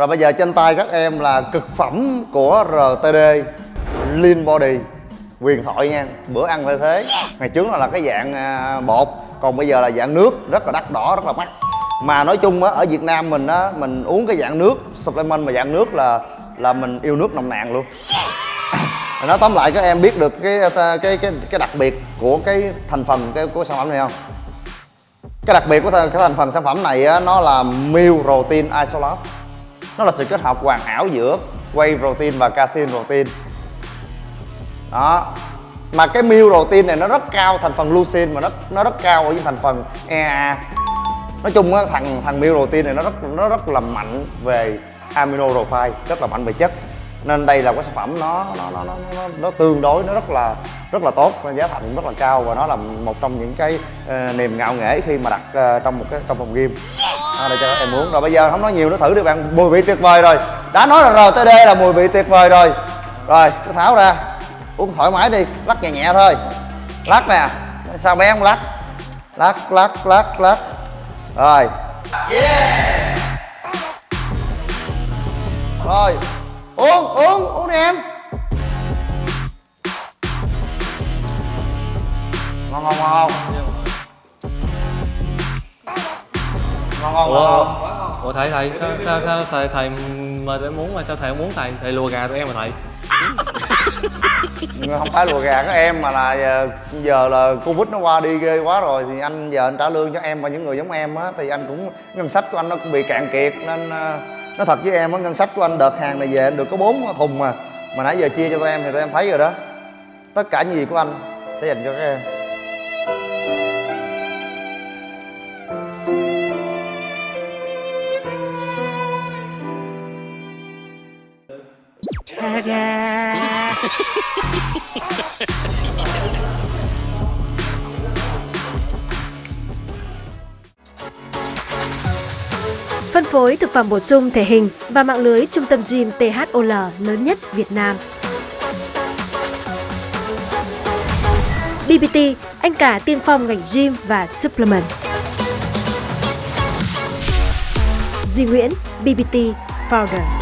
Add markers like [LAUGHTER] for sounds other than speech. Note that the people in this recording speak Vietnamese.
Rồi bây giờ trên tay các em là cực phẩm của RTD Lean Body. Quyền thoại nha, bữa ăn phải thế. Ngày trước là, là cái dạng à, bột Còn bây giờ là dạng nước, rất là đắt đỏ, rất là mắc. Mà nói chung á, ở Việt Nam mình á, mình uống cái dạng nước Supplement mà dạng nước là là mình yêu nước nồng nàn luôn. [COUGHS] Nói tóm lại các em biết được cái cái cái cái đặc biệt của cái thành phần cái của sản phẩm này không? Cái đặc biệt của cái thành phần sản phẩm này á, nó là meal protein isolate nó là sự kết hợp hoàn hảo giữa whey protein và casein protein. Đó. Mà cái meal protein này nó rất cao thành phần leucine mà nó nó rất cao ở những thành phần EA nói chung á thằng thằng meal protein này nó rất nó rất là mạnh về amino profile rất là mạnh về chất. Nên đây là cái sản phẩm nó nó nó nó nó, nó tương đối nó rất là rất là tốt giá thành rất là cao và nó là một trong những cái uh, niềm ngạo nghễ khi mà đặt uh, trong một cái trong phòng game à, để cho các em uống rồi bây giờ không nói nhiều nó thử đi bạn mùi vị tuyệt vời rồi. Đã nói là RTD là mùi vị tuyệt vời rồi. Rồi cứ tháo ra. Uống thoải mái đi lắc nhẹ nhẹ thôi. Lắc nè. Sao bé không lắc? Lắc lắc lắc lắc. Rồi. Yeah! Rồi. Uống uống uống đi em ngon ngon ủa, ngon. ủa thầy thầy sao sao sao thầy thầy mời em muốn mà sao thầy không muốn thầy? Thầy lùa gà tụi em mà thầy. Không phải lùa gà các em mà là giờ, giờ là covid nó qua đi ghê quá rồi thì anh giờ anh trả lương cho em và những người giống em á thì anh cũng ngân sách của anh nó cũng bị cạn kiệt nên ờ, nói thật với em á ngân sách của anh đợt hàng này về anh được có bốn thùng mà. Mà nãy giờ chia cho tụi em thì tụi em thấy rồi đó. Tất cả những gì của anh sẽ dành cho các em Phân phối thực phẩm bổ sung thể hình và mạng lưới trung tâm gym THOL lớn nhất Việt Nam. BBT, anh cả tiên phong ngành gym và supplement. Duy Nguyễn, BBT Founder.